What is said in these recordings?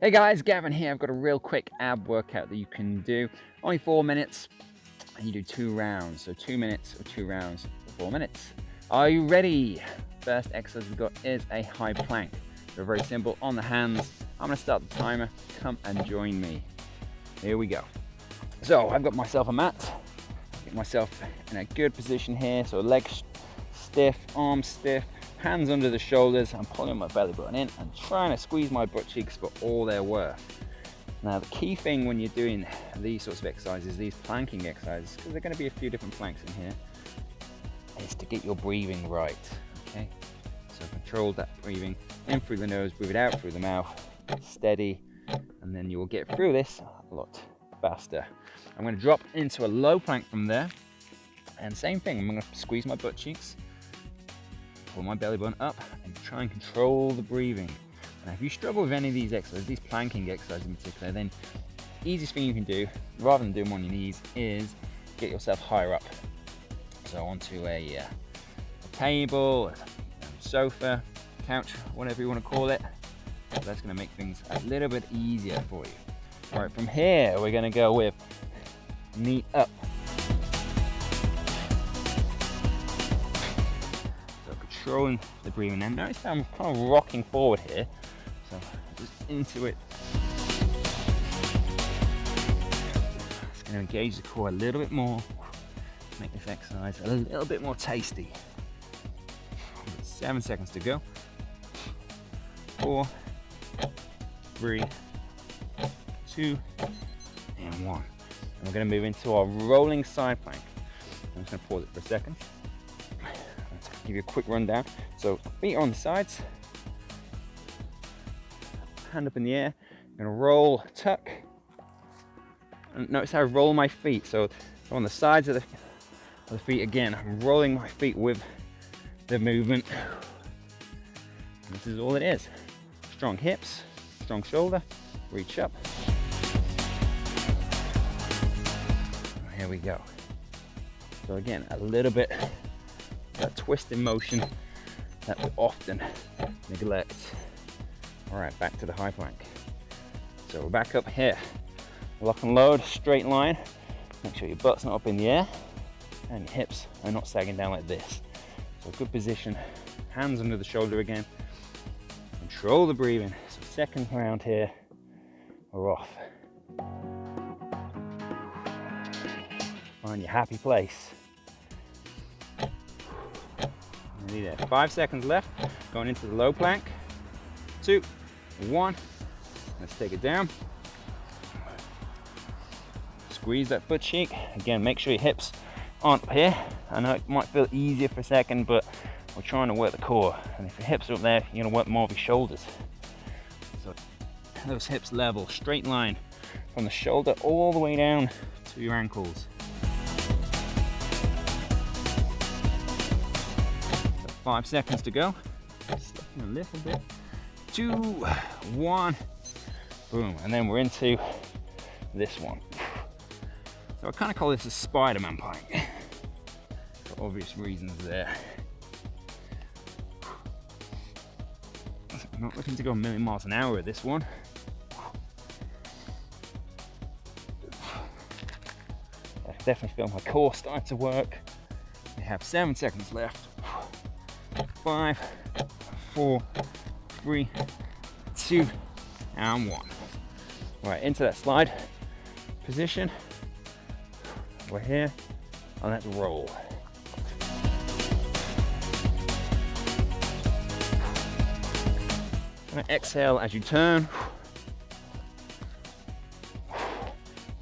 Hey guys, Gavin here. I've got a real quick ab workout that you can do. Only four minutes, and you do two rounds. So two minutes or two rounds four minutes. Are you ready? First exercise we've got is a high plank. They're very simple, on the hands. I'm gonna start the timer. Come and join me. Here we go. So I've got myself a mat. Get myself in a good position here. So legs stiff, arms stiff, hands under the shoulders. I'm pulling my belly button in and trying to squeeze my butt cheeks for all they're worth. Now the key thing when you're doing these sorts of exercises, these planking exercises, because there are going to be a few different planks in here, is to get your breathing right, okay? So control that breathing in through the nose, breathe it out through the mouth, steady, and then you will get through this a lot faster. I'm going to drop into a low plank from there, and same thing, I'm going to squeeze my butt cheeks, pull my belly button up, and try and control the breathing. Now, if you struggle with any of these exercises, these planking exercises in particular, then easiest thing you can do, rather than do them on your knees, is get yourself higher up. So onto a, uh, a table, a sofa, couch, whatever you want to call it. That's going to make things a little bit easier for you. All right, from here, we're going to go with knee up. Controlling the breathing. And notice I'm kind of rocking forward here. So just into it. It's going to engage the core a little bit more. Make this exercise a little bit more tasty. Seven seconds to go. Four, three, two, and one. And we're going to move into our rolling side plank. I'm just going to pause it for a second. Give you a quick rundown. So feet on the sides, hand up in the air. Gonna roll, tuck. And notice how I roll my feet. So on the sides of the, of the feet again, I'm rolling my feet with the movement. And this is all it is. Strong hips, strong shoulder, reach up. Here we go. So again, a little bit that twisting motion that we often neglect. All right, back to the high plank. So we're back up here. Lock and load, straight line. Make sure your butt's not up in the air and your hips are not sagging down like this. So good position, hands under the shoulder again. Control the breathing. So second round here, we're off. Find your happy place. Nearly there. Five seconds left. Going into the low plank. Two, one. Let's take it down. Squeeze that butt cheek. Again, make sure your hips aren't up here. I know it might feel easier for a second, but we're trying to work the core. And if your hips are up there, you're gonna work more of your shoulders. So those hips level, straight line from the shoulder all the way down to your ankles. Five seconds to go. Slipping a little bit. Two, one, boom. And then we're into this one. So I kind of call this a Spider-Man plank. For obvious reasons there. I'm not looking to go a million miles an hour with this one. I definitely feel my core starting to work. We have seven seconds left. Five, four, three, two, and one. All right, into that slide position. We're here, and let's roll. And exhale as you turn.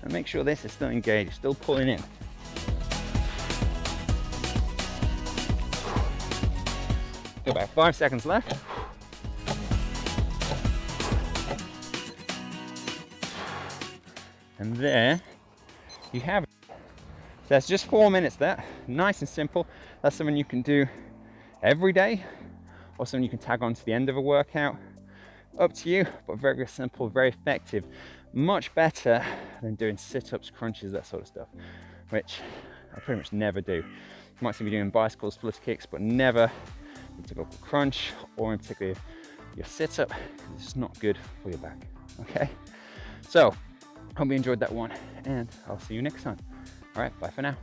And make sure this is still engaged, still pulling in. Got about five seconds left. And there you have it. So that's just four minutes there. Nice and simple. That's something you can do every day or something you can tag on to the end of a workout. Up to you, but very, simple, very effective. Much better than doing sit-ups, crunches, that sort of stuff, which I pretty much never do. You might see me doing bicycles, split kicks, but never typical crunch or in particular your sit up. It's not good for your back. Okay. So, hope you enjoyed that one, and I'll see you next time. All right. Bye for now.